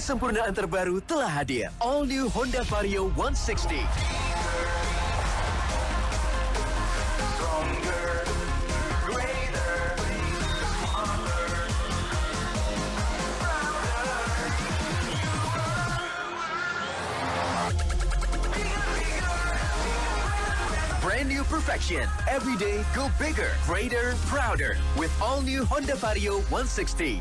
Kesempurnaan terbaru telah hadir. All New Honda Vario 160. Brand new perfection. Every day, go bigger, greater, prouder. With all new Honda Vario 160.